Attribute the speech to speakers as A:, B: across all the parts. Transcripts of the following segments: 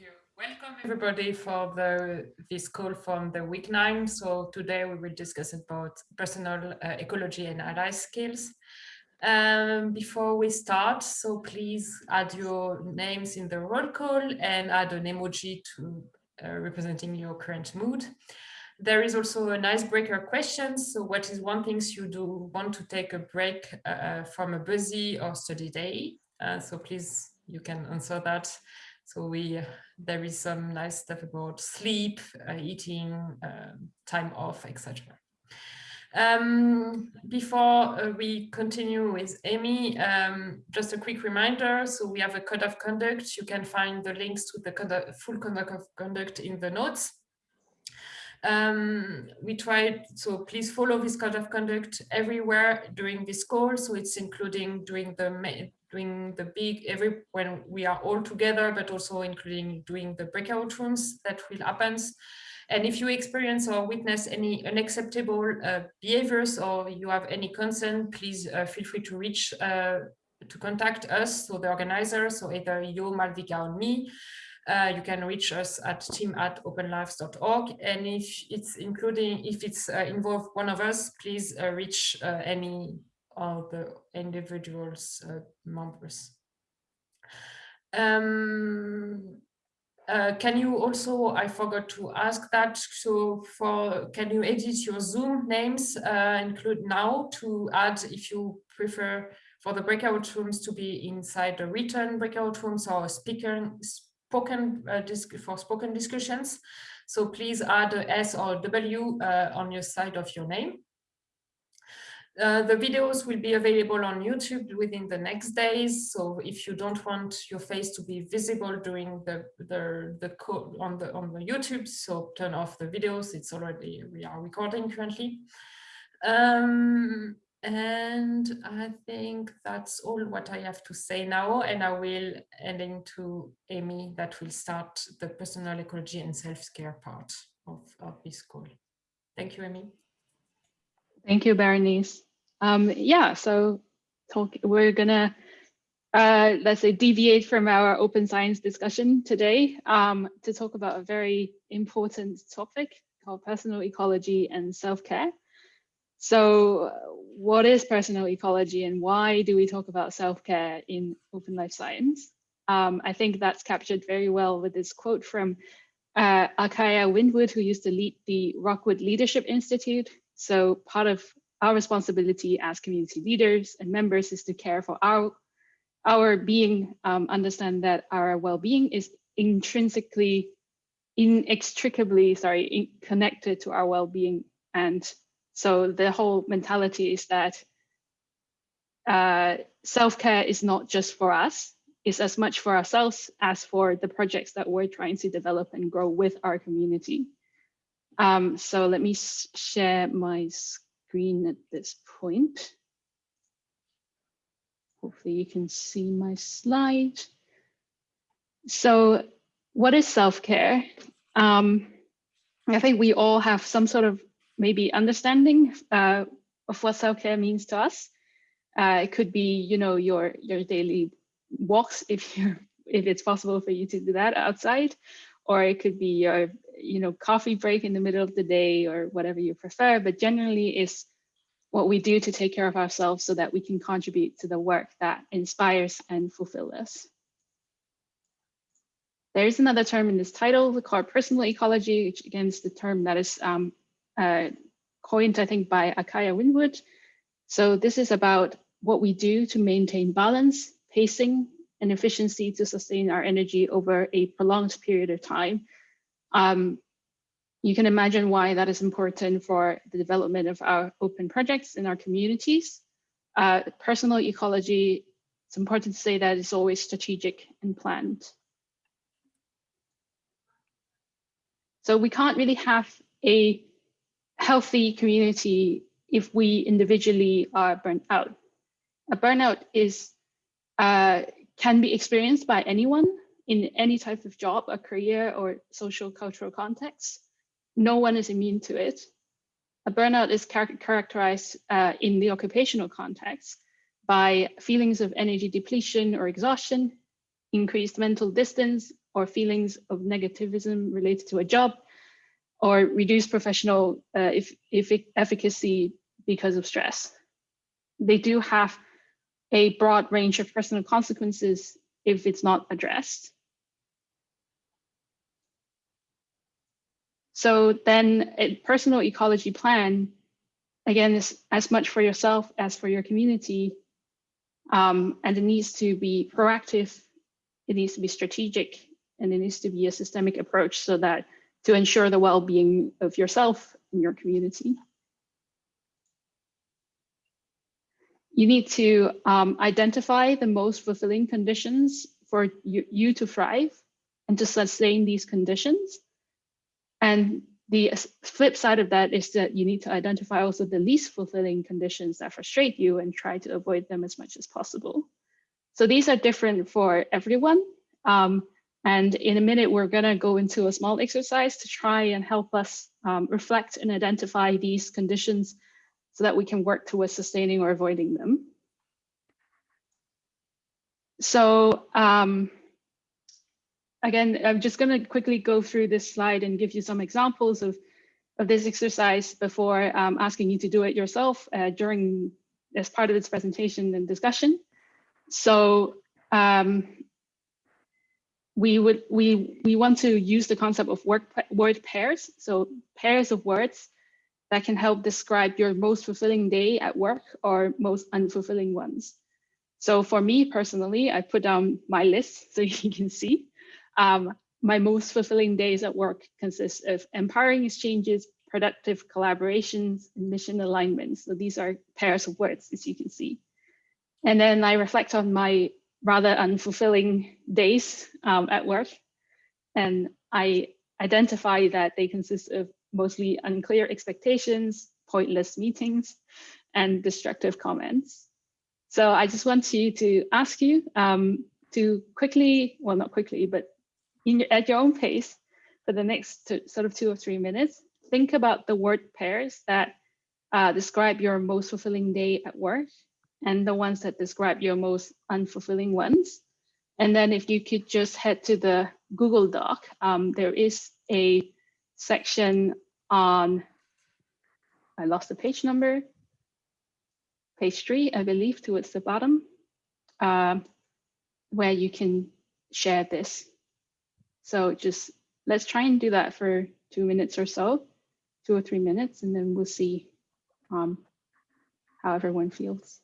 A: you. Welcome everybody for the this call from the week nine. So today we will discuss about personal uh, ecology and ally skills. Um, before we start, so please add your names in the roll call and add an emoji to uh, representing your current mood. There is also an icebreaker question. So what is one thing you do want to take a break uh, from a busy or study day? Uh, so please, you can answer that. So we there is some nice stuff about sleep, uh, eating, um, time off, etc. Um, before uh, we continue with Amy, um, just a quick reminder. So we have a code of conduct. You can find the links to the full code of conduct in the notes. Um, we tried, so please follow this code of conduct everywhere during this call. So it's including during the doing the big every when we are all together, but also including doing the breakout rooms that will happen. And if you experience or witness any unacceptable uh, behaviors or you have any concern, please uh, feel free to reach uh, to contact us, so the organizers, so either you, Malvika, or me. Uh, you can reach us at team at openlifesci.org. And if it's including, if it's uh, involved one of us, please uh, reach uh, any of the individuals uh, members. Um, uh, can you also, I forgot to ask that, so for, can you edit your Zoom names, include now to add if you prefer for the breakout rooms to be inside the written breakout rooms or speaker, spoken uh, for spoken discussions. So please add a S or W uh, on your side of your name. Uh, the videos will be available on YouTube within the next days. So if you don't want your face to be visible during the the the on the on the YouTube, so turn off the videos. It's already we are recording currently. Um, and I think that's all what I have to say now. And I will end into Amy that will start the personal ecology and self-care part of, of this call. Thank you, Amy.
B: Thank you, Berenice. Um, yeah, so talk, we're gonna, uh, let's say, deviate from our open science discussion today um, to talk about a very important topic called personal ecology and self-care. So what is personal ecology and why do we talk about self-care in open life science? Um, I think that's captured very well with this quote from uh, Akaya Windwood, who used to lead the Rockwood Leadership Institute. So part of our responsibility as community leaders and members is to care for our, our being, um, understand that our well-being is intrinsically, inextricably, sorry, in connected to our well-being and so the whole mentality is that uh, self-care is not just for us, it's as much for ourselves as for the projects that we're trying to develop and grow with our community. Um, so let me share my screen at this point. Hopefully you can see my slide. So what is self-care? Um, I think we all have some sort of maybe understanding uh, of what self-care means to us. Uh, it could be, you know, your your daily walks if you if it's possible for you to do that outside, or it could be your you know coffee break in the middle of the day or whatever you prefer. But generally, is what we do to take care of ourselves so that we can contribute to the work that inspires and fulfill us. There is another term in this title called personal ecology, which again is the term that is um, uh, coined, I think, by Akaya Windwood. So this is about what we do to maintain balance, pacing, and efficiency to sustain our energy over a prolonged period of time. Um, you can imagine why that is important for the development of our open projects in our communities. Uh, personal ecology, it's important to say that it's always strategic and planned. So we can't really have a healthy community if we individually are burnt out. A burnout is uh, can be experienced by anyone in any type of job, a career, or social cultural context. No one is immune to it. A burnout is char characterized uh, in the occupational context by feelings of energy depletion or exhaustion, increased mental distance or feelings of negativism related to a job, or reduced professional uh, if, if efficacy because of stress. They do have a broad range of personal consequences if it's not addressed. So then a personal ecology plan, again, is as much for yourself as for your community. Um, and it needs to be proactive, it needs to be strategic, and it needs to be a systemic approach so that to ensure the well-being of yourself and your community. You need to um, identify the most fulfilling conditions for you, you to thrive and to sustain these conditions. And the flip side of that is that you need to identify also the least fulfilling conditions that frustrate you and try to avoid them as much as possible. So these are different for everyone. Um, and in a minute, we're going to go into a small exercise to try and help us um, reflect and identify these conditions so that we can work towards sustaining or avoiding them. So um, again, I'm just going to quickly go through this slide and give you some examples of, of this exercise before um, asking you to do it yourself uh, during as part of this presentation and discussion. So um, we would we we want to use the concept of word word pairs. So pairs of words that can help describe your most fulfilling day at work or most unfulfilling ones. So for me personally, I put down my list so you can see. Um, my most fulfilling days at work consist of empowering exchanges, productive collaborations, and mission alignments. So these are pairs of words, as you can see. And then I reflect on my rather unfulfilling days um, at work. And I identify that they consist of mostly unclear expectations, pointless meetings, and destructive comments. So I just want you to ask you um, to quickly, well, not quickly, but in, at your own pace for the next two, sort of two or three minutes, think about the word pairs that uh, describe your most fulfilling day at work and the ones that describe your most unfulfilling ones. And then if you could just head to the Google Doc, um, there is a section on, I lost the page number, page three, I believe, towards the bottom, uh, where you can share this. So just let's try and do that for two minutes or so, two or three minutes, and then we'll see um, how everyone feels.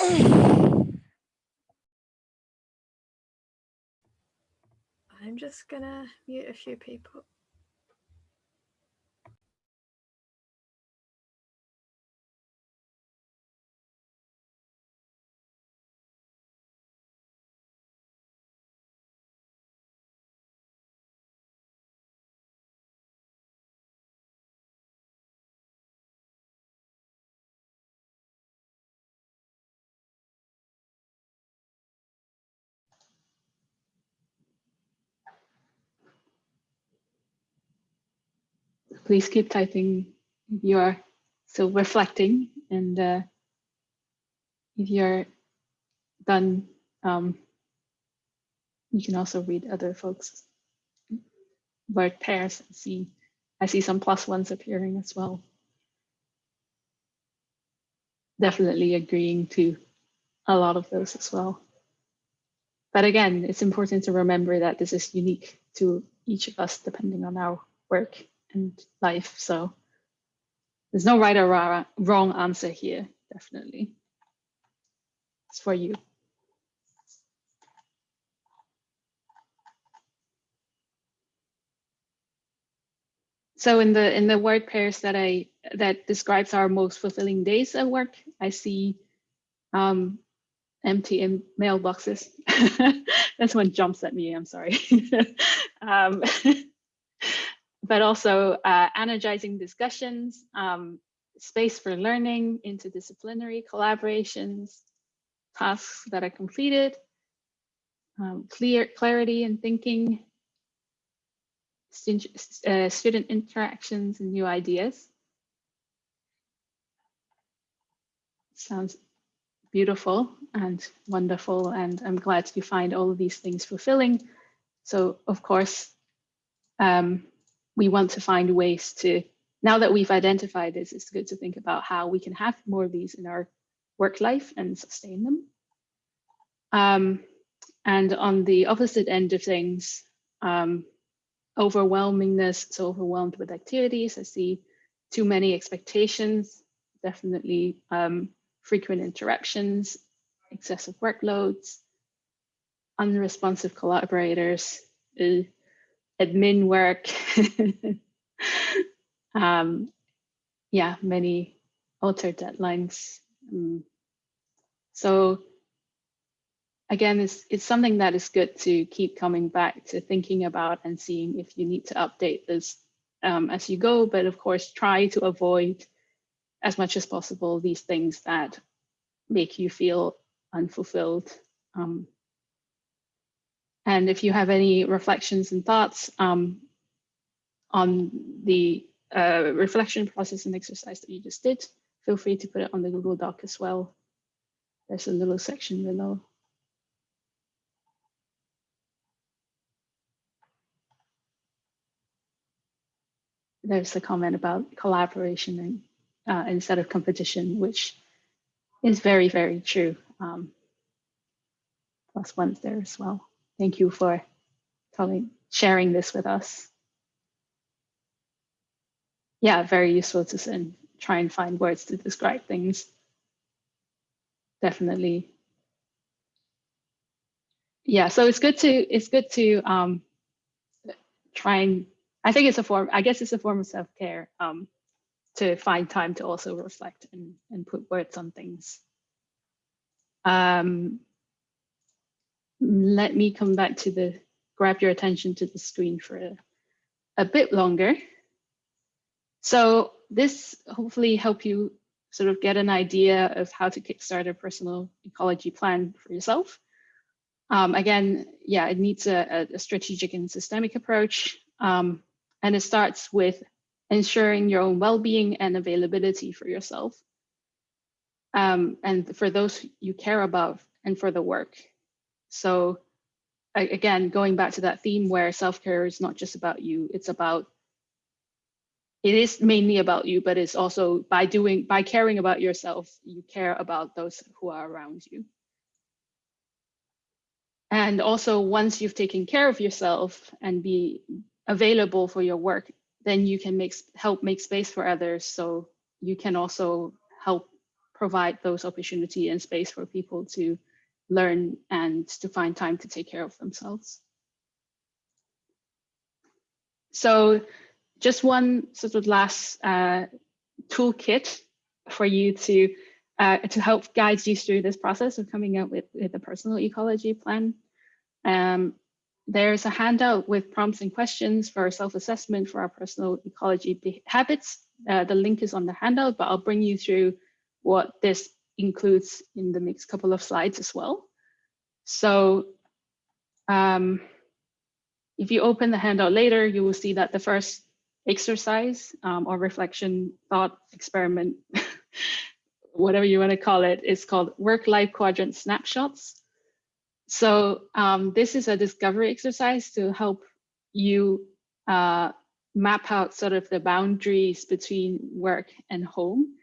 C: I'm just gonna mute a few people.
B: Please keep typing if you are still reflecting and uh, if you're done, um, you can also read other folks' word pairs and see, I see some plus ones appearing as well. Definitely agreeing to a lot of those as well. But again, it's important to remember that this is unique to each of us depending on our work and life. So there's no right or wrong answer here, definitely. It's for you. So in the in the word pairs that I that describes our most fulfilling days at work, I see um, empty mailboxes. That's one jumps at me. I'm sorry. um, but also uh, energizing discussions, um, space for learning, interdisciplinary collaborations, tasks that are completed, um, clear clarity in thinking, student, uh, student interactions and new ideas. Sounds beautiful and wonderful. And I'm glad you find all of these things fulfilling. So of course, um, we want to find ways to, now that we've identified this, it's good to think about how we can have more of these in our work life and sustain them. Um, and on the opposite end of things, um, overwhelmingness, so overwhelmed with activities. I see too many expectations, definitely um, frequent interruptions, excessive workloads, unresponsive collaborators, uh, admin work. um, yeah, many altered deadlines. Um, so again, it's, it's something that is good to keep coming back to thinking about and seeing if you need to update this um, as you go. But of course, try to avoid as much as possible these things that make you feel unfulfilled. Um, and if you have any reflections and thoughts um, on the uh, reflection process and exercise that you just did, feel free to put it on the Google Doc as well. There's a little section below. there's a comment about collaboration and uh, instead of competition, which is very, very true. Um, plus one's there as well. Thank you for telling, sharing this with us. Yeah, very useful to try and find words to describe things. Definitely. Yeah, so it's good to it's good to um, try and I think it's a form, I guess it's a form of self-care um, to find time to also reflect and, and put words on things. Um, let me come back to the, grab your attention to the screen for a, a bit longer. So this hopefully help you sort of get an idea of how to kickstart a personal ecology plan for yourself. Um, again, yeah, it needs a, a, strategic and systemic approach. Um, and it starts with ensuring your own well-being and availability for yourself. Um, and for those you care about and for the work. So again, going back to that theme where self-care is not just about you, it's about, it is mainly about you, but it's also by doing, by caring about yourself, you care about those who are around you. And also once you've taken care of yourself and be available for your work, then you can make help make space for others. So you can also help provide those opportunity and space for people to learn and to find time to take care of themselves. So just one sort of last uh, toolkit for you to uh, to help guide you through this process of coming up with, with a personal ecology plan. Um, there's a handout with prompts and questions for self-assessment for our personal ecology habits. Uh, the link is on the handout, but I'll bring you through what this includes in the next couple of slides as well. So um, if you open the handout later, you will see that the first exercise um, or reflection thought experiment, whatever you want to call it, is called work-life quadrant snapshots. So um, this is a discovery exercise to help you uh, map out sort of the boundaries between work and home.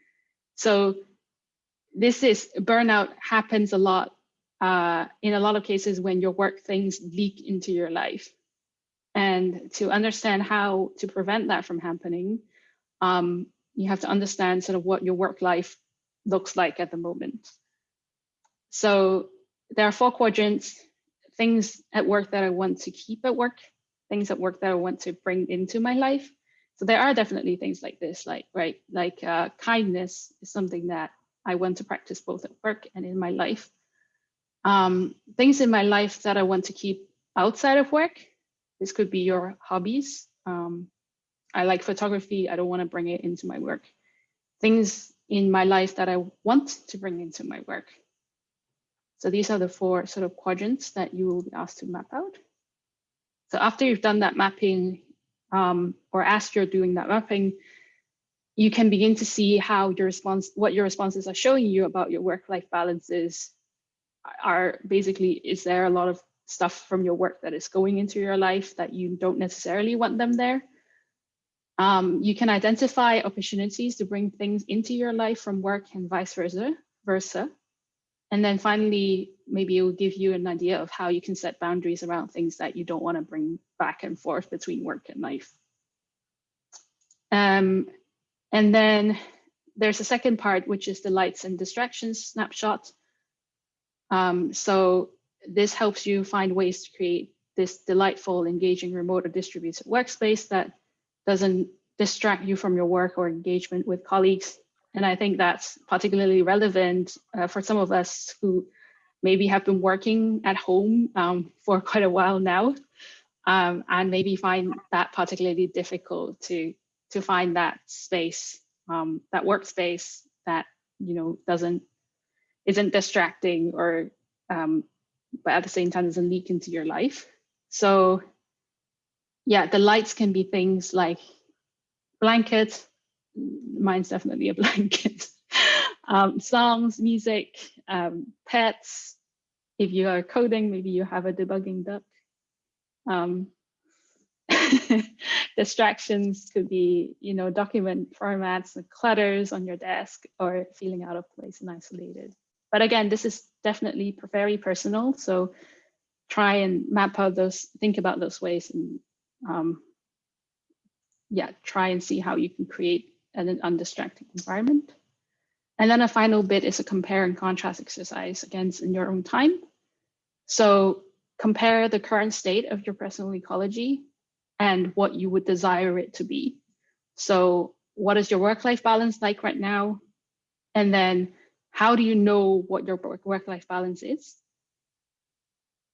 B: So this is burnout happens a lot uh, in a lot of cases when your work things leak into your life. And to understand how to prevent that from happening, um, you have to understand sort of what your work life looks like at the moment. So there are four quadrants, things at work that I want to keep at work, things at work that I want to bring into my life. So there are definitely things like this, like, right, like uh, kindness is something that I want to practice both at work and in my life. Um, things in my life that I want to keep outside of work. This could be your hobbies. Um, I like photography. I don't want to bring it into my work. Things in my life that I want to bring into my work. So these are the four sort of quadrants that you will be asked to map out. So after you've done that mapping, um, or as you're doing that mapping, you can begin to see how your response, what your responses are showing you about your work-life balances are basically, is there a lot of stuff from your work that is going into your life that you don't necessarily want them there? Um, you can identify opportunities to bring things into your life from work and vice versa. versa. And then finally, maybe it will give you an idea of how you can set boundaries around things that you don't want to bring back and forth between work and life. Um, and then there's a second part, which is the lights and distractions snapshot. Um, so this helps you find ways to create this delightful, engaging, remote or distributed workspace that doesn't distract you from your work or engagement with colleagues. And I think that's particularly relevant uh, for some of us who maybe have been working at home um, for quite a while now, um, and maybe find that particularly difficult to to find that space, um, that workspace that you know doesn't isn't distracting or um, but at the same time doesn't leak into your life. So yeah, the lights can be things like blankets. Mine's definitely a blanket. um, songs, music, um, pets. If you are coding, maybe you have a debugging duck. Um, distractions could be, you know, document formats and clutters on your desk or feeling out of place and isolated. But again, this is definitely very personal. So try and map out those, think about those ways and um, yeah, try and see how you can create an undistracting environment. And then a final bit is a compare and contrast exercise against in your own time. So compare the current state of your personal ecology and what you would desire it to be. So what is your work-life balance like right now? And then how do you know what your work-life balance is?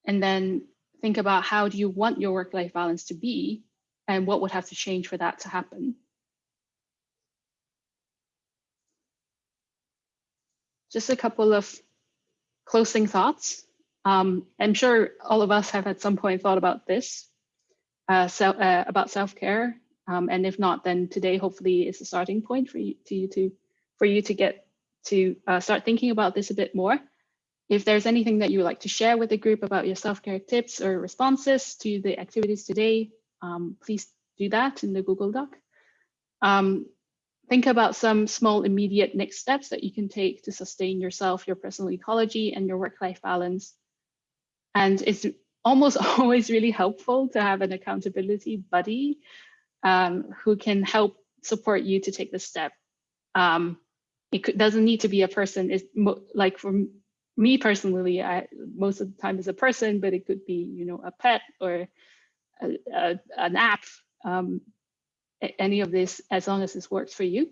B: And then think about how do you want your work-life balance to be and what would have to change for that to happen. Just a couple of closing thoughts. Um, I'm sure all of us have at some point thought about this, uh, so, uh, about self-care. Um, and if not, then today hopefully is a starting point for you to, to for you to get to uh, start thinking about this a bit more. If there's anything that you would like to share with the group about your self-care tips or responses to the activities today, um, please do that in the Google Doc. Um, think about some small immediate next steps that you can take to sustain yourself, your personal ecology and your work-life balance. And it's almost always really helpful to have an accountability buddy um, who can help support you to take the step. Um, it could, doesn't need to be a person. It's like for me personally, I most of the time is a person, but it could be you know a pet or a, a, an app. Um, any of this, as long as this works for you.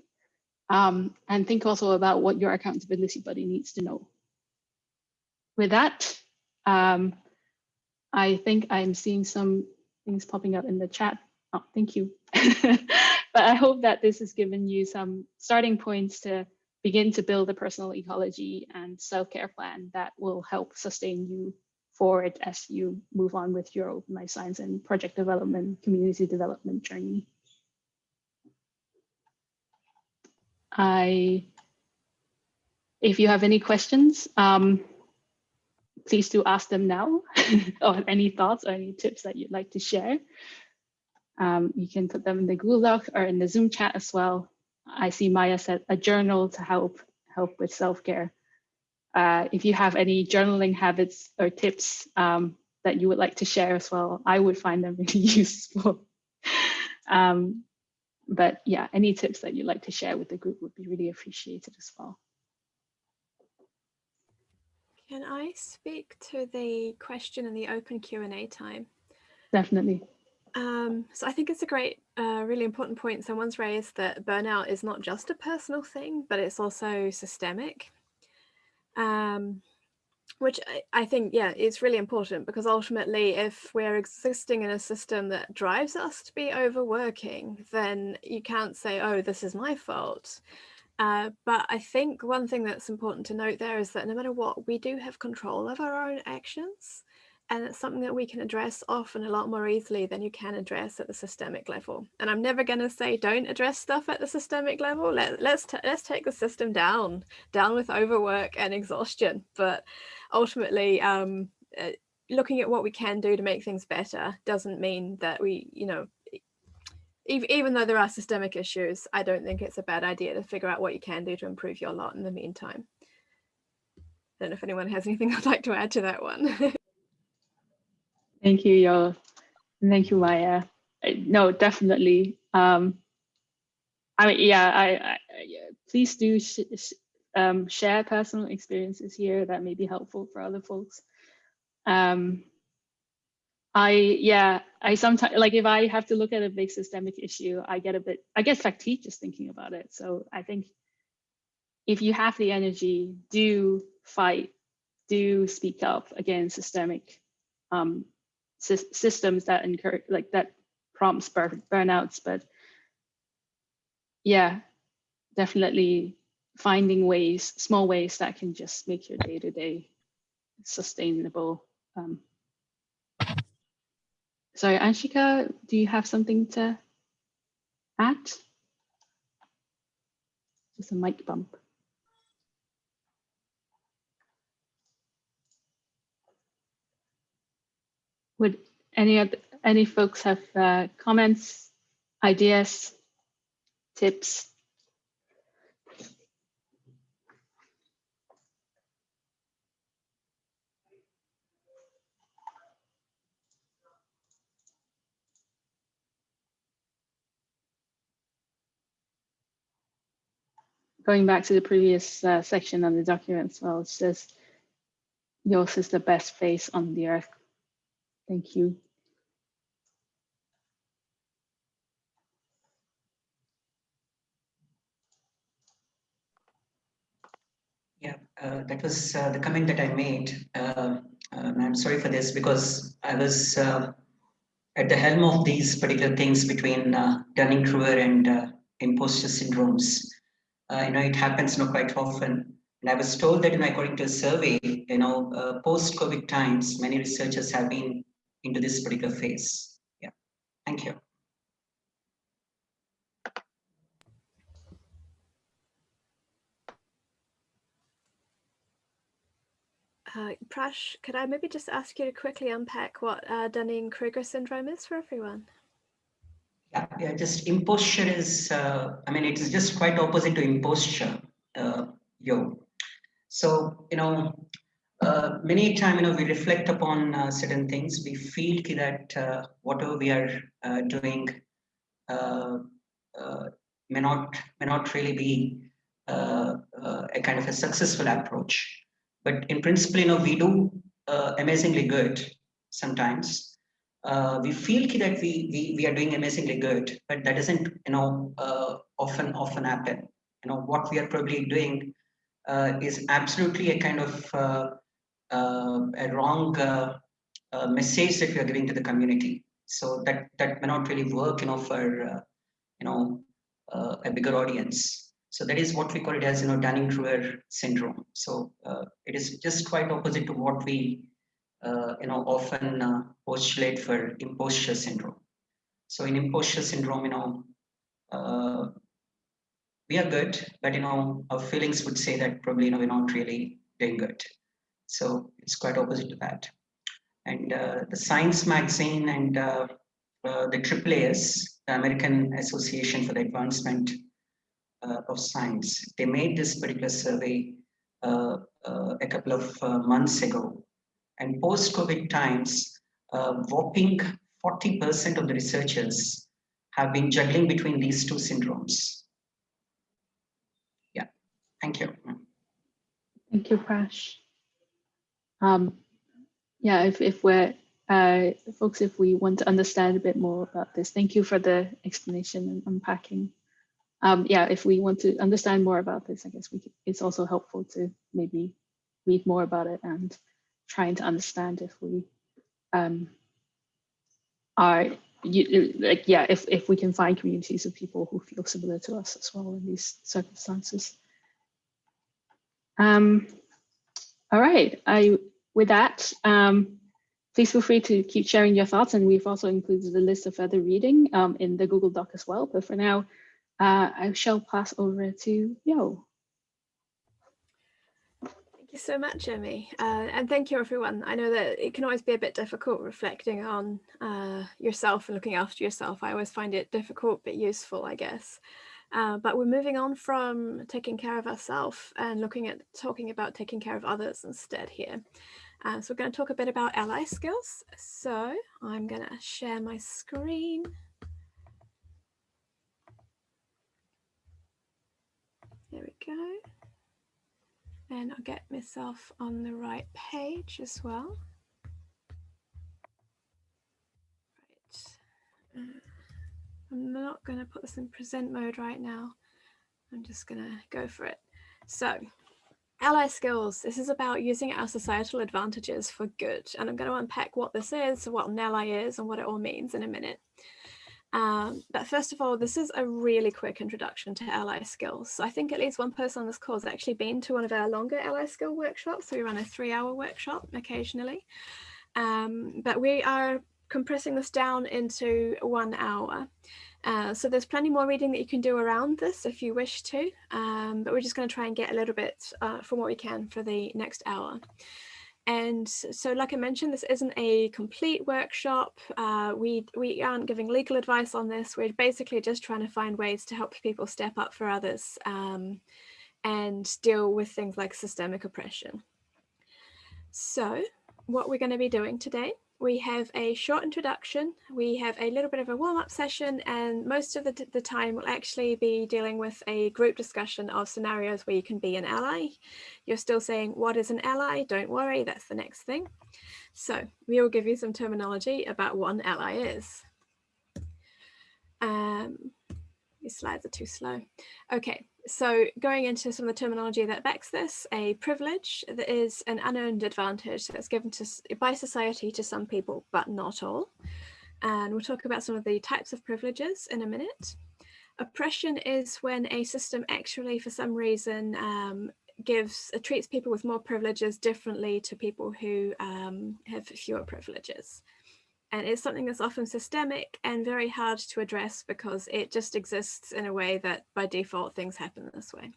B: Um, and think also about what your accountability buddy needs to know. With that, um, I think I'm seeing some things popping up in the chat. Oh, thank you. but I hope that this has given you some starting points to begin to build a personal ecology and self-care plan that will help sustain you forward as you move on with your open life science and project development, community development journey. I, if you have any questions, um, please do ask them now or any thoughts or any tips that you'd like to share. Um, you can put them in the Google Doc or in the Zoom chat as well. I see Maya said a journal to help help with self-care. Uh, if you have any journaling habits or tips um, that you would like to share as well, I would find them really useful. um, but yeah, any tips that you'd like to share with the group would be really appreciated as well.
C: Can I speak to the question in the open Q&A time?
B: Definitely.
C: Um, so I think it's a great, uh, really important point someone's raised that burnout is not just a personal thing, but it's also systemic. Um, which I, I think, yeah, it's really important because ultimately if we're existing in a system that drives us to be overworking, then you can't say, oh, this is my fault. Uh, but I think one thing that's important to note there is that no matter what, we do have control of our own actions. And it's something that we can address often a lot more easily than you can address at the systemic level. And I'm never going to say don't address stuff at the systemic level. Let, let's let's take the system down, down with overwork and exhaustion. But ultimately, um, uh, looking at what we can do to make things better doesn't mean that we, you know, even though there are systemic issues, I don't think it's a bad idea to figure out what you can do to improve your lot in the meantime. I don't know if anyone has anything I'd like to add to that one.
B: Thank you, Yo. Thank you, Maya. No, definitely. Um, I mean, yeah, I, I please do sh sh um, share personal experiences here that may be helpful for other folks. Um, I, yeah, I sometimes, like if I have to look at a big systemic issue, I get a bit, I get fatigued just thinking about it. So I think if you have the energy, do fight, do speak up against systemic um, systems that encourage like that prompts burn burnouts but yeah definitely finding ways small ways that can just make your day-to-day -day sustainable um, sorry anshika do you have something to add just a mic bump Would any of any folks have uh, comments, ideas, tips? Going back to the previous uh, section of the document well, it says, yours is the best face on the earth Thank you.
D: Yeah, uh, that was uh, the comment that I made. Uh, I'm sorry for this because I was uh, at the helm of these particular things between uh, Dunning-Kruger and imposter syndromes. You know, it happens you know, quite often. And I was told that, you know, according to a survey, you know, post-COVID times, many researchers have been into this particular phase. Yeah, thank you.
C: Uh, Prash, could I maybe just ask you to quickly unpack what uh, Dunning-Kruger syndrome is for everyone?
D: Yeah, yeah, just imposter is, uh, I mean, it is just quite opposite to imposter, uh, yo. So, you know, uh, many time you know we reflect upon uh, certain things. We feel that uh, whatever we are uh, doing uh, may not may not really be a kind of a successful approach. But in principle you know we do amazingly good sometimes we feel that we, we we are doing amazingly good but that doesn't you know often often happen you know what we are probably doing is absolutely a kind of uh, a wrong uh, uh, message that we are giving to the community. So that that may not really work, you know, for you know a bigger audience. So that is what we call it as, you know, Dunning-Kruger syndrome. So it is just quite opposite to what we uh, you know, often uh, postulate for imposter syndrome. So in imposter syndrome, you know, uh, we are good, but you know, our feelings would say that probably you know we're not really doing good. So it's quite opposite to that. And uh, the Science magazine and uh, uh, the AAAS, the American Association for the Advancement uh, of Science, they made this particular survey uh, uh, a couple of months ago. And post-COVID times, whopping 40% of the researchers have been juggling between these two syndromes. Yeah, thank you.
B: Thank you, Prash. Um, yeah, if, if we're, uh, folks, if we want to understand a bit more about this, thank you for the explanation and unpacking. Um, yeah, if we want to understand more about this, I guess we could, it's also helpful to maybe read more about it and trying to understand if we um, are you, like yeah if, if we can find communities of people who feel similar to us as well in these circumstances. Um all right i with that um please feel free to keep sharing your thoughts and we've also included a list of further reading um, in the google doc as well but for now uh, i shall pass over to yo
C: you so much, Emmy. Uh, and thank you, everyone. I know that it can always be a bit difficult reflecting on uh, yourself and looking after yourself. I always find it difficult but useful, I guess. Uh, but we're moving on from taking care of ourselves and looking at talking about taking care of others instead here. Uh, so we're going to talk a bit about ally skills. So I'm going to share my screen. There we go and I'll get myself on the right page as well. Right. Uh, I'm not going to put this in present mode right now. I'm just going to go for it. So ally skills. This is about using our societal advantages for good. And I'm going to unpack what this is, what an ally is, and what it all means in a minute. Um, but first of all, this is a really quick introduction to ally skills. So I think at least one person on this call has actually been to one of our longer ally skill workshops. We run a three hour workshop occasionally. Um, but we are compressing this down into one hour. Uh, so there's plenty more reading that you can do around this if you wish to, um, but we're just going to try and get a little bit uh, from what we can for the next hour. And so, like I mentioned, this isn't a complete workshop. Uh, we, we aren't giving legal advice on this. We're basically just trying to find ways to help people step up for others um, and deal with things like systemic oppression. So what we're going to be doing today we have a short introduction, we have a little bit of a warm-up session, and most of the, the time we'll actually be dealing with a group discussion of scenarios where you can be an ally. You're still saying, what is an ally? Don't worry, that's the next thing. So we will give you some terminology about what an ally is. Um, these slides are too slow. Okay, so going into some of the terminology that backs this, a privilege that is an unearned advantage that's given to by society to some people, but not all. And we'll talk about some of the types of privileges in a minute. Oppression is when a system actually, for some reason, um, gives uh, treats people with more privileges differently to people who um, have fewer privileges. And it's something that's often systemic and very hard to address because it just exists in a way that by default things happen this way.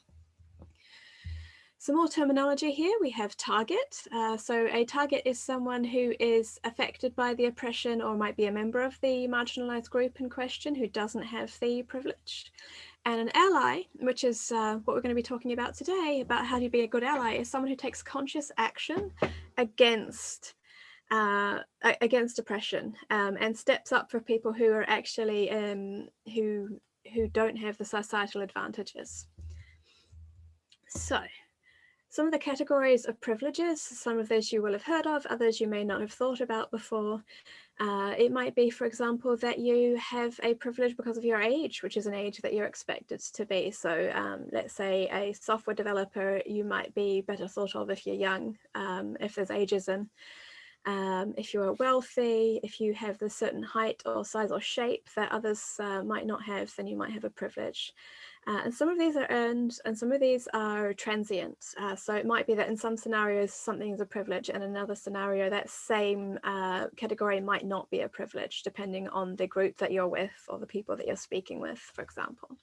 C: Some more terminology here, we have target. Uh, so a target is someone who is affected by the oppression or might be a member of the marginalized group in question who doesn't have the privilege. And an ally, which is uh, what we're going to be talking about today, about how to be a good ally, is someone who takes conscious action against uh, against oppression um, and steps up for people who are actually um, who who don't have the societal advantages. So some of the categories of privileges, some of those you will have heard of, others you may not have thought about before. Uh, it might be, for example, that you have a privilege because of your age, which is an age that you're expected to be. So um, let's say a software developer, you might be better thought of if you're young, um, if there's ageism. Um, if you're wealthy, if you have the certain height or size or shape that others uh, might not have, then you might have a privilege. Uh, and some of these are earned and some of these are transient. Uh, so it might be that in some scenarios something is a privilege and in another scenario that same uh, category might not be a privilege depending on the group that you're with or the people that you're speaking with, for example.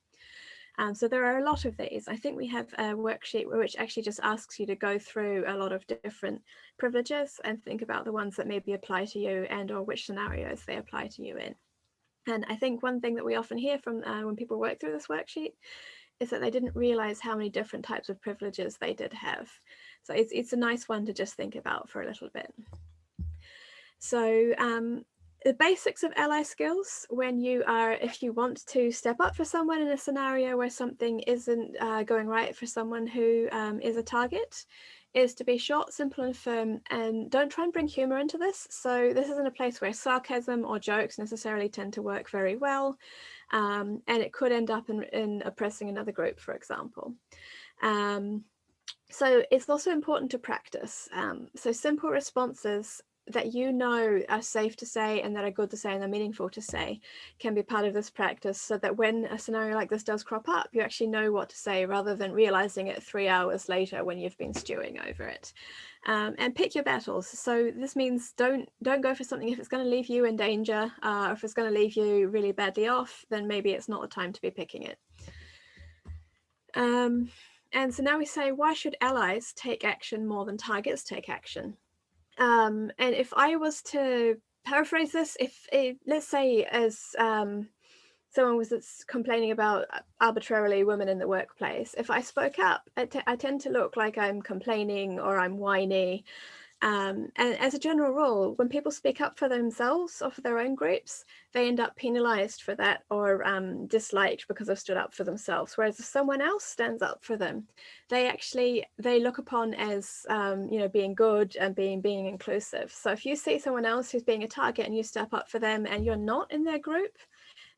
C: Um, so there are a lot of these. I think we have a worksheet which actually just asks you to go through a lot of different privileges and think about the ones that maybe apply to you and or which scenarios they apply to you in. And I think one thing that we often hear from uh, when people work through this worksheet is that they didn't realize how many different types of privileges they did have. So it's, it's a nice one to just think about for a little bit. So um, the basics of ally skills when you are if you want to step up for someone in a scenario where something isn't uh, going right for someone who um, is a target is to be short simple and firm and don't try and bring humor into this. So this isn't a place where sarcasm or jokes necessarily tend to work very well um, and it could end up in, in oppressing another group for example. Um, so it's also important to practice um, so simple responses that you know are safe to say and that are good to say and are meaningful to say can be part of this practice so that when a scenario like this does crop up you actually know what to say rather than realizing it three hours later when you've been stewing over it. Um, and pick your battles. So this means don't don't go for something. If it's going to leave you in danger uh, if it's going to leave you really badly off then maybe it's not the time to be picking it. Um, and so now we say why should allies take action more than targets take action um, and if I was to paraphrase this, if it, let's say as um, someone was complaining about arbitrarily women in the workplace, if I spoke up, I, I tend to look like I'm complaining or I'm whiny um, and as a general rule, when people speak up for themselves or for their own groups, they end up penalized for that or um, disliked because they've stood up for themselves. Whereas if someone else stands up for them, they actually, they look upon as, um, you know, being good and being, being inclusive. So if you see someone else who's being a target and you step up for them and you're not in their group,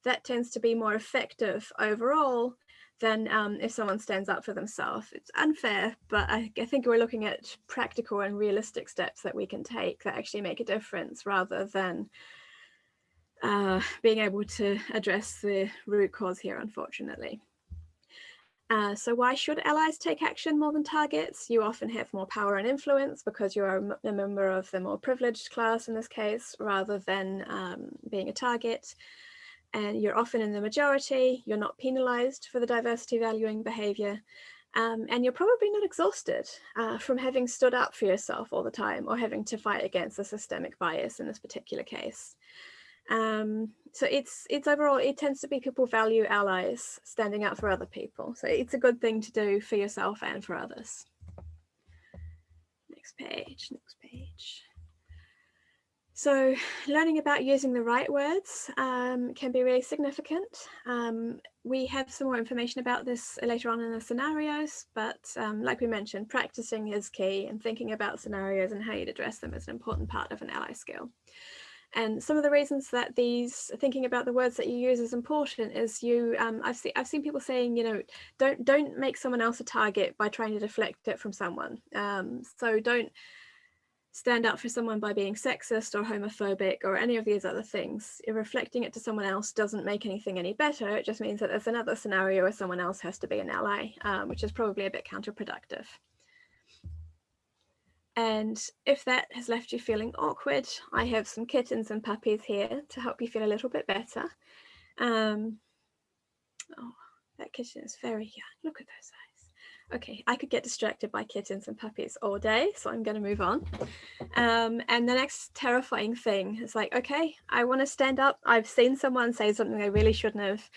C: that tends to be more effective overall than um, if someone stands up for themselves. It's unfair, but I, I, think we're looking at practical and realistic steps that we can take that actually make a difference rather than uh, being able to address the root cause here, unfortunately. Uh, so why should allies take action more than targets? You often have more power and influence because you are a member of the more privileged class in this case, rather than um, being a target and you're often in the majority, you're not penalized for the diversity valuing behavior, um, and you're probably not exhausted uh, from having stood up for yourself all the time or having to fight against a systemic bias in this particular case. Um, so it's it's overall, it tends to be people value allies standing up for other people. So it's a good thing to do for yourself and for others. Next page, next page. So learning about using the right words um, can be really significant. Um, we have some more information about this later on in the scenarios, but um, like we mentioned, practicing is key and thinking about scenarios and how you'd address them is an important part of an ally skill. And some of the reasons that these thinking about the words that you use is important is you um, I've seen I've seen people saying you know don't don't make someone else a target by trying to deflect it from someone. Um, so don't stand up for someone by being sexist or homophobic or any of these other things. Reflecting it to someone else doesn't make anything any better. It just means that there's another scenario where someone else has to be an ally, um, which is probably a bit counterproductive. And if that has left you feeling awkward, I have some kittens and puppies here to help you feel a little bit better. Um, oh, that kitten is very young. Look at those eyes okay, I could get distracted by kittens and puppies all day, so I'm going to move on. Um, and the next terrifying thing is like, okay, I want to stand up. I've seen someone say something they really shouldn't have,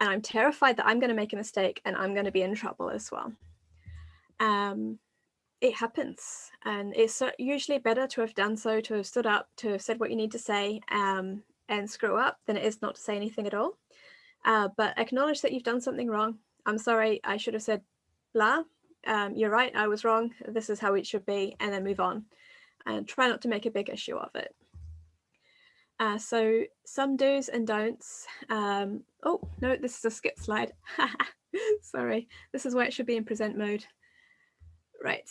C: and I'm terrified that I'm going to make a mistake and I'm going to be in trouble as well. Um, it happens, and it's usually better to have done so, to have stood up, to have said what you need to say, um, and screw up than it is not to say anything at all. Uh, but acknowledge that you've done something wrong. I'm sorry, I should have said blah, um, you're right, I was wrong, this is how it should be, and then move on. And try not to make a big issue of it. Uh, so some do's and don'ts. Um, oh, no, this is a skip slide. Sorry, this is where it should be in present mode. Right.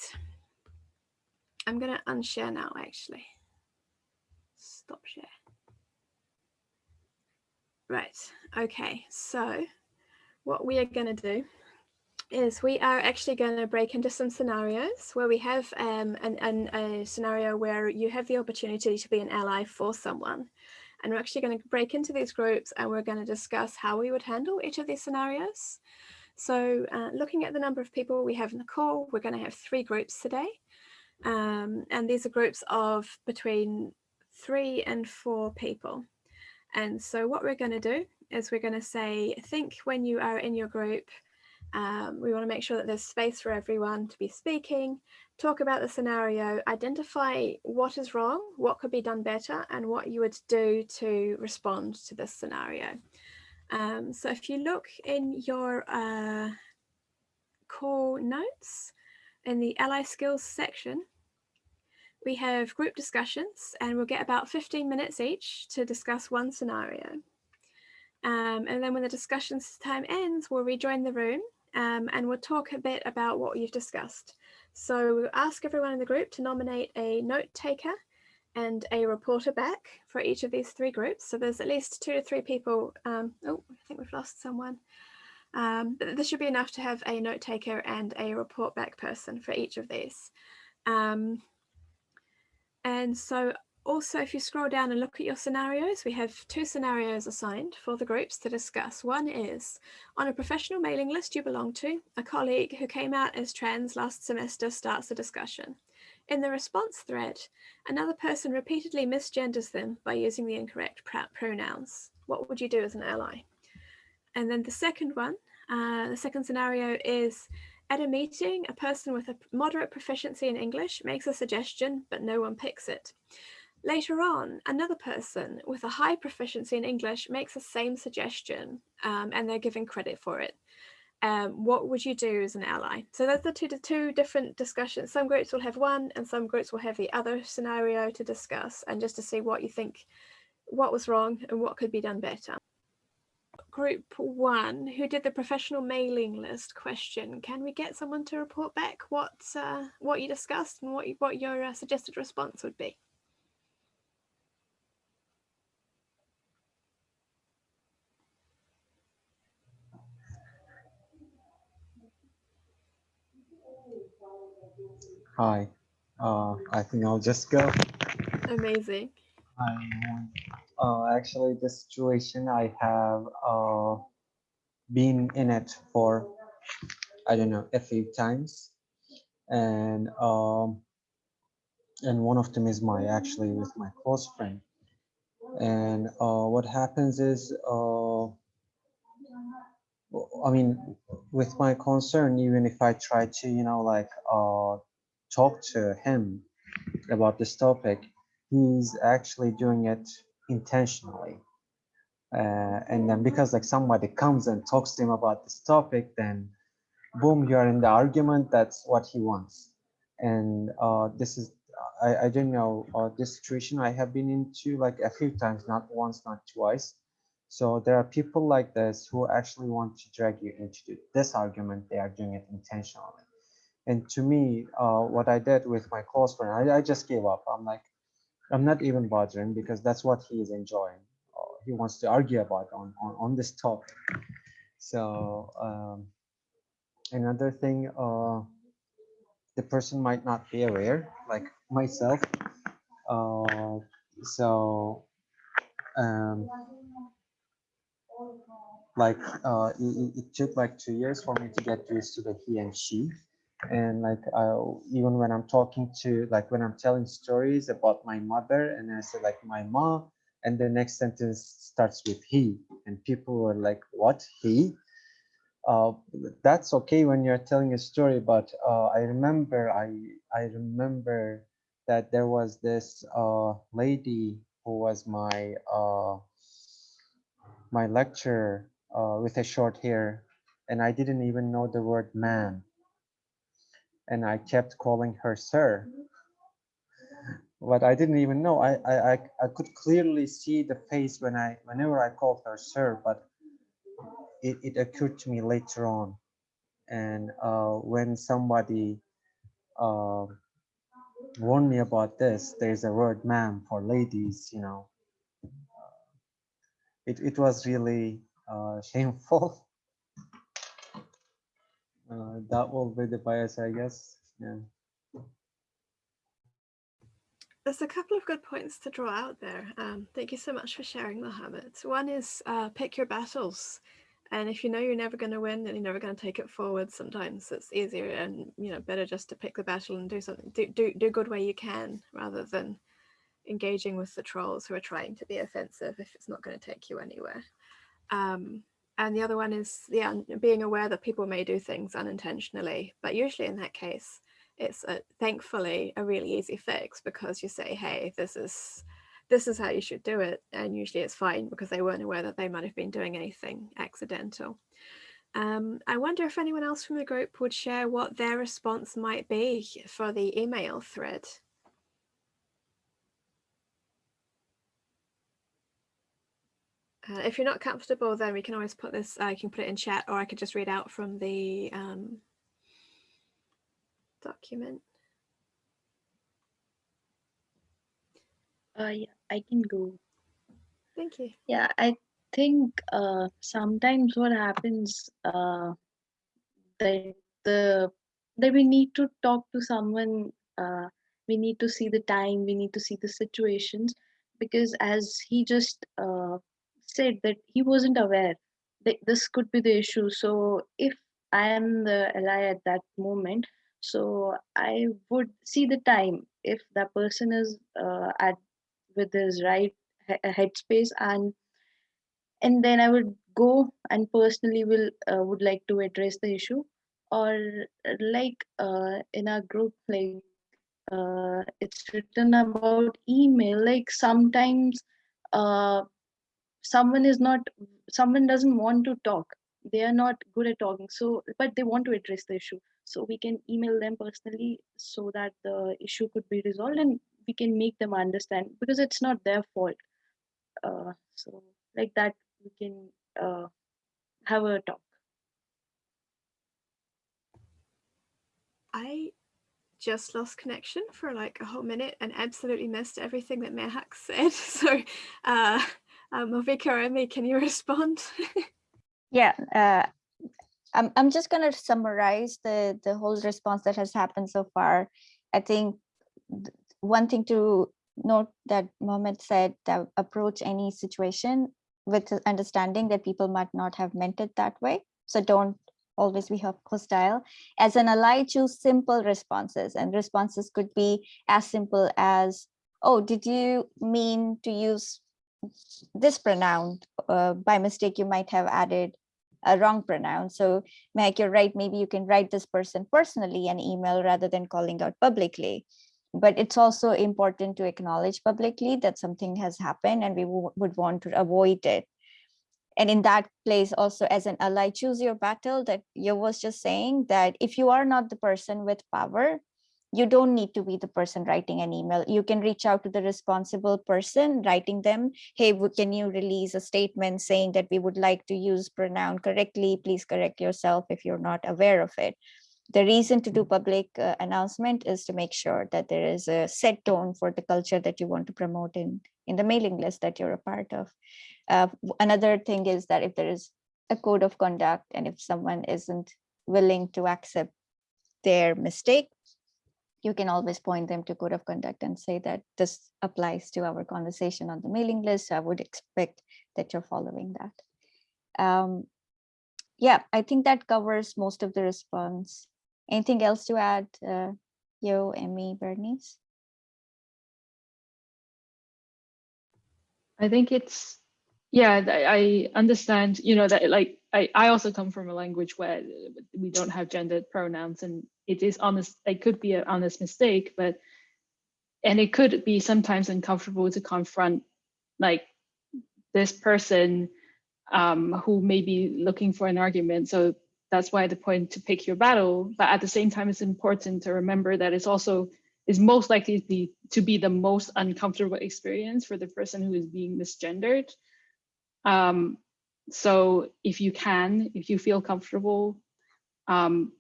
C: I'm going to unshare now, actually. Stop share. Right, okay, so what we are going to do is we are actually going to break into some scenarios where we have um, an, an, a scenario where you have the opportunity to be an ally for someone. And we're actually going to break into these groups and we're going to discuss how we would handle each of these scenarios. So uh, looking at the number of people we have in the call, we're going to have three groups today. Um, and these are groups of between three and four people. And so what we're going to do is we're going to say, think when you are in your group, um, we want to make sure that there's space for everyone to be speaking, talk about the scenario, identify what is wrong, what could be done better, and what you would do to respond to this scenario. Um, so if you look in your uh, notes, in the ally skills section, we have group discussions and we'll get about 15 minutes each to discuss one scenario. Um, and then when the discussions time ends, we'll rejoin the room um, and we'll talk a bit about what you've discussed. So we'll ask everyone in the group to nominate a note taker and a reporter back for each of these three groups. So there's at least two to three people. Um, oh, I think we've lost someone. Um, this should be enough to have a note taker and a report back person for each of these. Um, and so also, if you scroll down and look at your scenarios, we have two scenarios assigned for the groups to discuss. One is on a professional mailing list you belong to, a colleague who came out as trans last semester starts a discussion. In the response thread, another person repeatedly misgenders them by using the incorrect pronouns. What would you do as an ally? And then the second one, uh, the second scenario is at a meeting, a person with a moderate proficiency in English makes a suggestion, but no one picks it. Later on, another person with a high proficiency in English makes the same suggestion um, and they're given credit for it. Um, what would you do as an ally? So those are two, two different discussions. Some groups will have one and some groups will have the other scenario to discuss and just to see what you think, what was wrong and what could be done better. Group one, who did the professional mailing list question, can we get someone to report back what uh, what you discussed and what, you, what your uh, suggested response would be?
E: Hi, uh, I think I'll just go.
C: Amazing.
E: Um, uh, actually, the situation I have uh, been in it for, I don't know, a few times. And um, and one of them is my actually with my close friend. And uh, what happens is, uh, I mean, with my concern, even if I try to, you know, like uh, talk to him about this topic, he's actually doing it intentionally. Uh, and then because like somebody comes and talks to him about this topic, then boom, you're in the argument. That's what he wants. And uh, this is, I, I don't know, uh, this situation I have been into like a few times, not once, not twice. So there are people like this who actually want to drag you into this argument. They are doing it intentionally. And to me, uh, what I did with my close friend, I, I just gave up. I'm like, I'm not even bothering because that's what he is enjoying. Uh, he wants to argue about on, on, on this topic. So um, another thing, uh, the person might not be aware, like myself. Uh, so um, like uh, it, it took like two years for me to get used to the he and she and like I, even when i'm talking to like when i'm telling stories about my mother and i say like my mom and the next sentence starts with he and people were like what? He? Uh, that's okay when you're telling a story but uh, i remember i i remember that there was this uh, lady who was my uh, my lecturer uh, with a short hair and i didn't even know the word man and I kept calling her sir. But I didn't even know. I, I, I could clearly see the face when I, whenever I called her sir, but it, it occurred to me later on. And uh, when somebody uh, warned me about this, there's a word ma'am for ladies, you know. It, it was really uh, shameful. Uh, that will be the bias, I guess. Yeah.
C: There's a couple of good points to draw out there. Um, thank you so much for sharing, Mohammed. One is uh, pick your battles. And if you know you're never going to win and you're never going to take it forward, sometimes it's easier and you know better just to pick the battle and do something, do do do good where you can, rather than engaging with the trolls who are trying to be offensive if it's not going to take you anywhere. Um, and the other one is yeah, being aware that people may do things unintentionally, but usually in that case, it's a, thankfully a really easy fix because you say, hey, this is this is how you should do it. And usually it's fine because they weren't aware that they might have been doing anything accidental. Um, I wonder if anyone else from the group would share what their response might be for the email thread. Uh, if you're not comfortable, then we can always put this, I can put it in chat or I could just read out from the um, document.
F: Uh, yeah, I can go.
C: Thank you.
F: Yeah, I think uh, sometimes what happens uh, that the that we need to talk to someone. Uh, we need to see the time. We need to see the situations because, as he just uh, said, that he wasn't aware that this could be the issue. So if I am the ally at that moment, so I would see the time if that person is uh, at with his right headspace and and then i would go and personally will uh, would like to address the issue or like uh, in our group like uh, it's written about email like sometimes uh, someone is not someone doesn't want to talk they are not good at talking so but they want to address the issue. So we can email them personally so that the issue could be resolved and we can make them understand because it's not their fault. Uh, so like that we can uh, have a talk.
C: I just lost connection for like a whole minute and absolutely missed everything that Mehak said. So, uh, um, Malvika or can you respond?
G: Yeah, uh, I'm I'm just gonna summarize the the whole response that has happened so far. I think one thing to note that Mohammed said that approach any situation with understanding that people might not have meant it that way. So don't always be hostile. As an ally, choose simple responses, and responses could be as simple as, "Oh, did you mean to use this pronoun uh, by mistake you might have added a wrong pronoun. So Mehak you're right. Maybe you can write this person personally an email rather than calling out publicly. But it's also important to acknowledge publicly that something has happened and we would want to avoid it. And in that place also as an ally choose your battle that you was just saying that if you are not the person with power you don't need to be the person writing an email. You can reach out to the responsible person writing them. Hey can you release a statement saying that we would like to use pronoun correctly? Please correct yourself if you're not aware of it. The reason to do public uh, announcement is to make sure that there is a set tone for the culture that you want to promote in in the mailing list that you're a part of. Uh, another thing is that if there is a code of conduct and if someone isn't willing to accept their mistake you can always point them to code of conduct and say that this applies to our conversation on the mailing list. So I would expect that you're following that. Um, yeah, I think that covers most of the response. Anything else to add, uh, Yo, Emmy, Bernice?
B: I think it's yeah, I understand, you know, that like I, I also come from a language where we don't have gendered pronouns and it is honest, it could be an honest mistake, but and it could be sometimes uncomfortable to confront like this person um, who may be looking for an argument. So that's why the point to pick your battle. But at the same time, it's important to remember that it's also is most likely to be, to be the most uncomfortable experience for the person who is being misgendered. Um, so if you can, if you feel comfortable, um,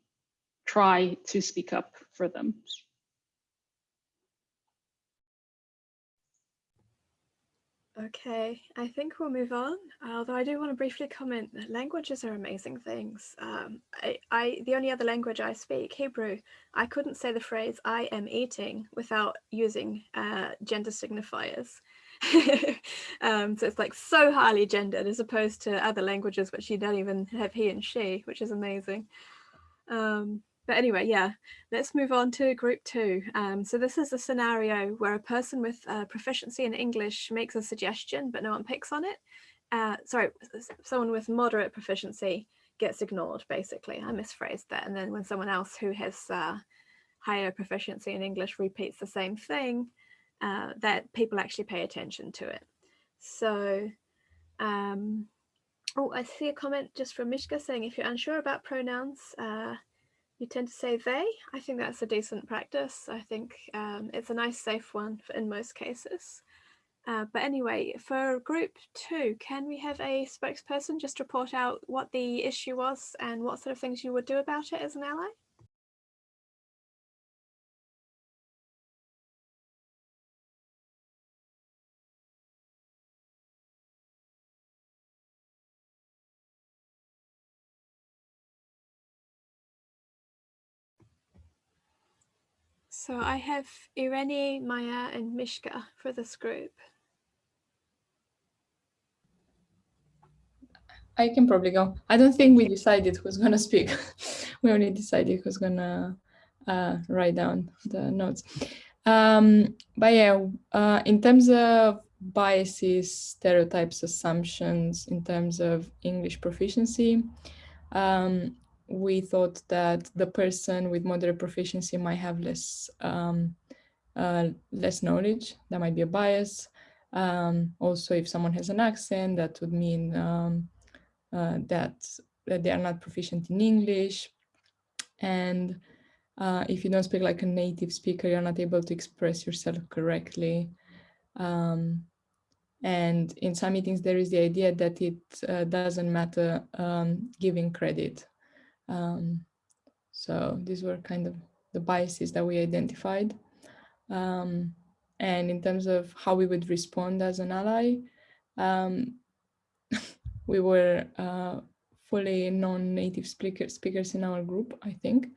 B: try to speak up for them.
C: Okay, I think we'll move on. Although I do want to briefly comment that languages are amazing things. Um, I, I, the only other language I speak, Hebrew, I couldn't say the phrase "I am eating" without using uh, gender signifiers. um, so it's like so highly gendered as opposed to other languages which you don't even have he and she, which is amazing. Um, but anyway, yeah, let's move on to group two. Um, so this is a scenario where a person with uh, proficiency in English makes a suggestion, but no one picks on it. Uh, sorry, someone with moderate proficiency gets ignored, basically. I misphrased that. And then when someone else who has uh, higher proficiency in English repeats the same thing, uh, that people actually pay attention to it. So, um, oh, I see a comment just from Mishka saying if you're unsure about pronouns, uh, you tend to say they. I think that's a decent practice. I think um, it's a nice safe one in most cases. Uh, but anyway, for group two, can we have a spokesperson just report out what the issue was and what sort of things you would do about it as an ally? So I have Irene, Maya and Mishka for this group.
H: I can probably go. I don't think we decided who's going to speak. we only decided who's going to uh, write down the notes. Um, but yeah, uh, in terms of biases, stereotypes, assumptions, in terms of English proficiency, um, we thought that the person with moderate proficiency might have less um, uh, less knowledge. That might be a bias. Um, also, if someone has an accent, that would mean um, uh, that, that they are not proficient in English. And uh, if you don't speak like a native speaker, you're not able to express yourself correctly. Um, and in some meetings, there is the idea that it uh, doesn't matter um, giving credit um, so these were kind of the biases that we identified. Um, and in terms of how we would respond as an ally, um, we were uh, fully non-native speaker, speakers in our group, I think.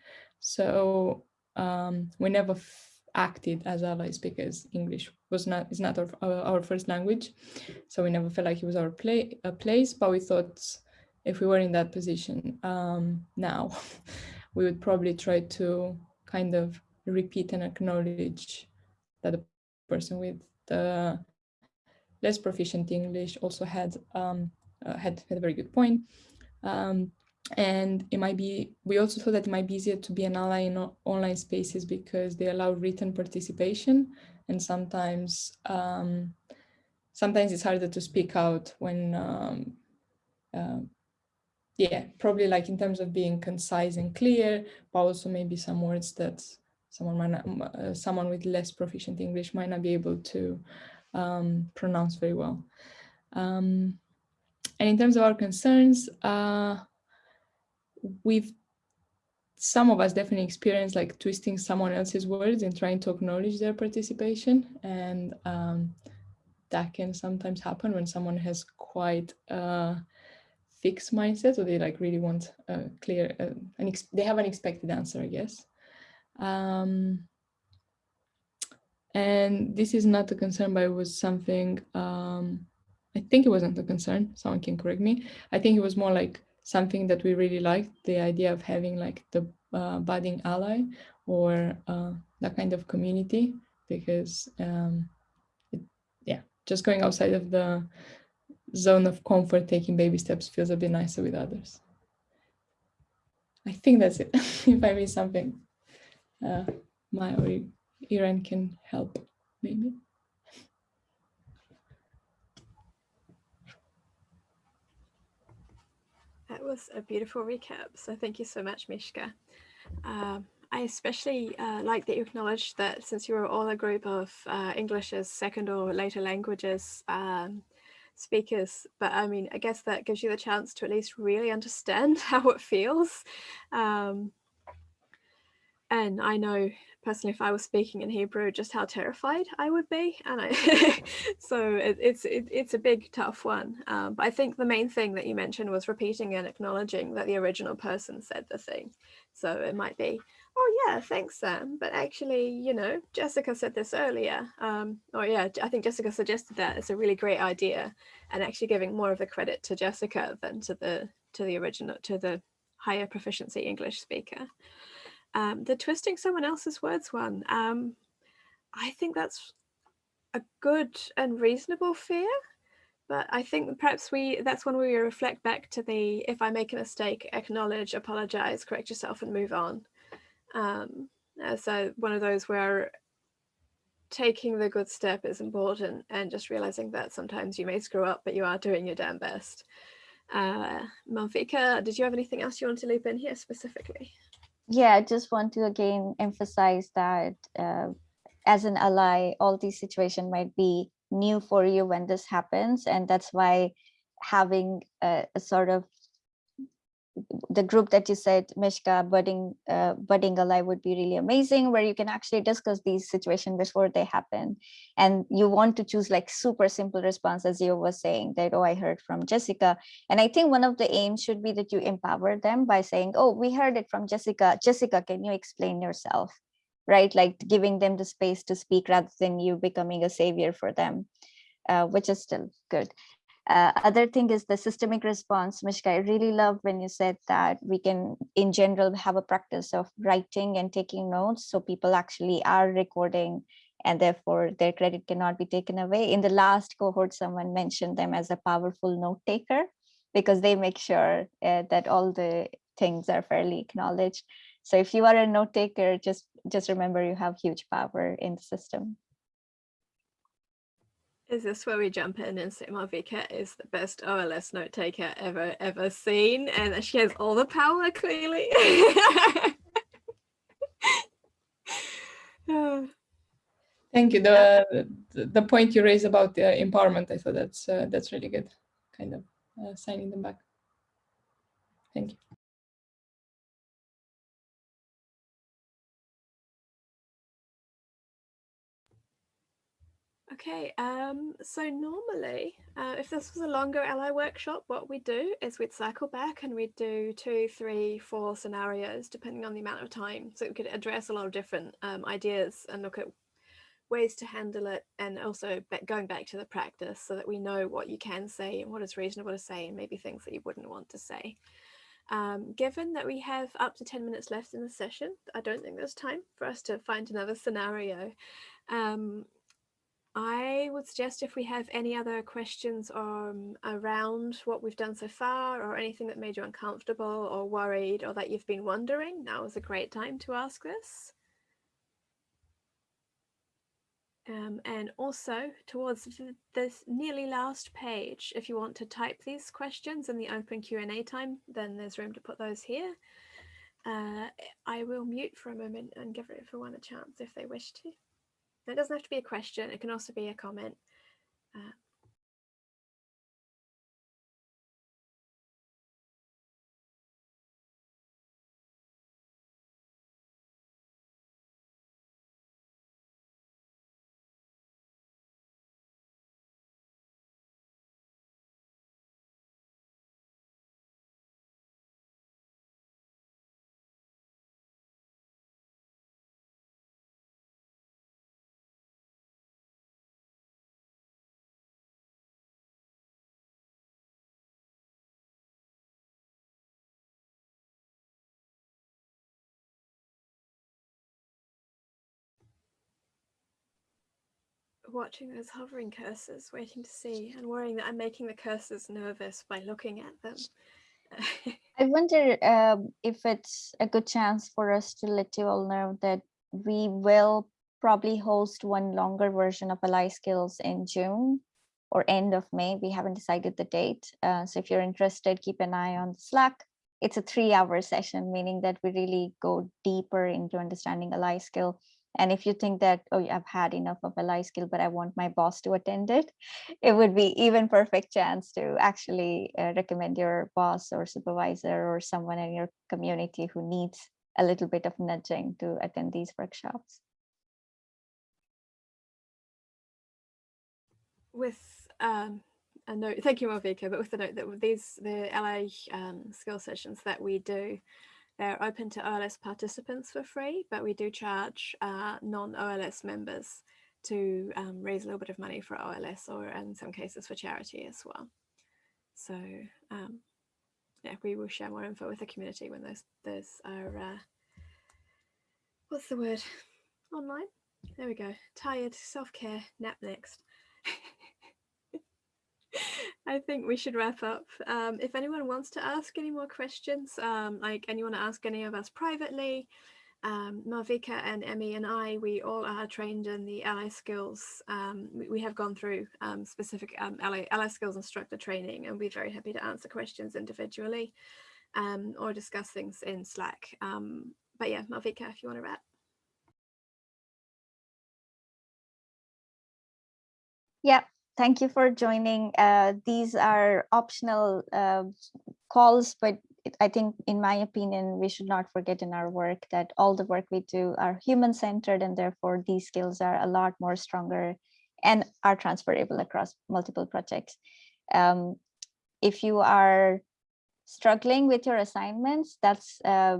H: So um, we never acted as allies because English was not is not our, our, first language. So we never felt like it was our play, a place, but we thought if we were in that position um, now, we would probably try to kind of repeat and acknowledge that the person with the less proficient English also had um, uh, had, had a very good point. Um, and it might be, we also thought that it might be easier to be an ally in online spaces because they allow written participation and sometimes um, sometimes it's harder to speak out when um, uh, yeah, probably like in terms of being concise and clear, but also maybe some words that someone might not, uh, someone with less proficient English might not be able to um, pronounce very well. Um, and in terms of our concerns, uh, we've some of us definitely experience like twisting someone else's words and trying to acknowledge their participation. And um, that can sometimes happen when someone has quite uh, fixed mindset or they like really want a clear uh, an they have an expected answer i guess. Um, and this is not a concern but it was something um, i think it wasn't a concern. Someone can correct me. I think it was more like something that we really liked the idea of having like the uh, budding ally or uh, that kind of community because um, it, yeah just going outside of the zone of comfort, taking baby steps feels a bit nicer with others. I think that's it. if I miss something, uh, Maya or Irene can help, maybe.
C: That was a beautiful recap. So thank you so much, Mishka. Um, I especially uh, like that you acknowledged that since you were all a group of uh, English as second or later languages, um, speakers but I mean I guess that gives you the chance to at least really understand how it feels um, and I know personally if I was speaking in Hebrew just how terrified I would be and I so it, it's it, it's a big tough one um, but I think the main thing that you mentioned was repeating and acknowledging that the original person said the thing so it might be oh yeah thanks Sam but actually you know Jessica said this earlier um, oh yeah I think Jessica suggested that it's a really great idea and actually giving more of the credit to Jessica than to the to the original to the higher proficiency English speaker um, the twisting someone else's words one, um, I think that's a good and reasonable fear. But I think perhaps we that's when we reflect back to the if I make a mistake, acknowledge, apologize, correct yourself and move on. Um, uh, so one of those where taking the good step is important and just realizing that sometimes you may screw up, but you are doing your damn best. Uh, Malvika, did you have anything else you want to loop in here specifically?
G: Yeah, I just want to again emphasize that uh, as an ally, all these situations might be new for you when this happens. And that's why having a, a sort of the group that you said, Mishka, budding, uh, budding alive would be really amazing, where you can actually discuss these situations before they happen. And you want to choose like super simple response, as you were saying that, oh, I heard from Jessica. And I think one of the aims should be that you empower them by saying, oh, we heard it from Jessica. Jessica, can you explain yourself? Right, like giving them the space to speak rather than you becoming a savior for them, uh, which is still good. Uh, other thing is the systemic response, Mishka, I really love when you said that we can, in general, have a practice of writing and taking notes. So people actually are recording and therefore their credit cannot be taken away. In the last cohort, someone mentioned them as a powerful note taker because they make sure uh, that all the things are fairly acknowledged. So if you are a note taker, just, just remember you have huge power in the system.
C: Is this where we jump in and say Malvika is the best OLS note taker ever, ever seen? And that she has all the power, clearly.
H: Thank you. The, the, the point you raised about the empowerment, I thought that's uh, that's really good, kind of uh, signing them back. Thank you.
C: Okay, um, so normally, uh, if this was a longer ally workshop, what we do is we'd cycle back and we'd do two, three, four scenarios, depending on the amount of time. So we could address a lot of different um, ideas and look at ways to handle it and also going back to the practice so that we know what you can say and what is reasonable to say and maybe things that you wouldn't want to say. Um, given that we have up to 10 minutes left in the session, I don't think there's time for us to find another scenario. Um, I would suggest if we have any other questions um, around what we've done so far or anything that made you uncomfortable or worried or that you've been wondering, now is a great time to ask this. Um, and also towards this nearly last page, if you want to type these questions in the open Q&A time, then there's room to put those here. Uh, I will mute for a moment and give everyone a chance if they wish to. It doesn't have to be a question, it can also be a comment. Uh, watching those hovering cursors, waiting to see and worrying that I'm making the cursors nervous by looking at them.
G: I wonder um, if it's a good chance for us to let you all know that we will probably host one longer version of Ally Skills in June or end of May. We haven't decided the date. Uh, so if you're interested, keep an eye on Slack. It's a three hour session, meaning that we really go deeper into understanding Ally skill and if you think that, oh, I've had enough of ally skill, but I want my boss to attend it, it would be even perfect chance to actually uh, recommend your boss or supervisor or someone in your community who needs a little bit of nudging to attend these workshops.
C: with um, a note, thank you, Malvika, but with the note that these, the LA um, skill sessions that we do, they're open to OLS participants for free, but we do charge uh, non-OLS members to um, raise a little bit of money for OLS or in some cases for charity as well. So um, yeah, we will share more info with the community when those, those are, uh, what's the word, online? There we go, tired, self-care, nap next. I think we should wrap up. Um, if anyone wants to ask any more questions, um, like anyone to ask any of us privately, um, Malvika and Emmy and I, we all are trained in the ally skills. Um, we, have gone through um, specific um, ally, ally skills instructor training and we're very happy to answer questions individually um, or discuss things in Slack. Um, but yeah, Malvika, if you want to wrap.
G: Yeah, thank you for joining. Uh, these are optional uh, calls, but I think, in my opinion, we should not forget in our work that all the work we do are human-centered, and therefore these skills are a lot more stronger and are transferable across multiple projects. Um, if you are struggling with your assignments, that's uh,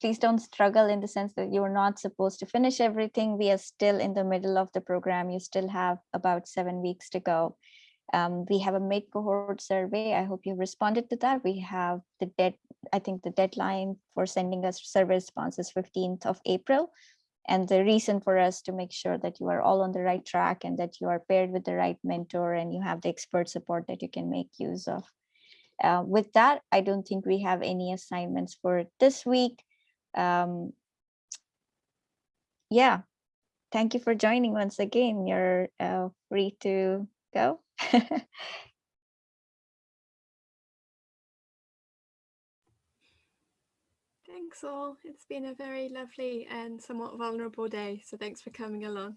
G: please don't struggle in the sense that you're not supposed to finish everything. We are still in the middle of the program. You still have about seven weeks to go. Um, we have a mid cohort survey. I hope you responded to that. We have the dead, I think the deadline for sending us survey responses 15th of April. And the reason for us to make sure that you are all on the right track and that you are paired with the right mentor and you have the expert support that you can make use of. Uh, with that, I don't think we have any assignments for this week. Um, yeah, thank you for joining once again. You're uh, free to go.
C: Thanks all. It's been a very lovely and somewhat vulnerable day. So thanks for coming along.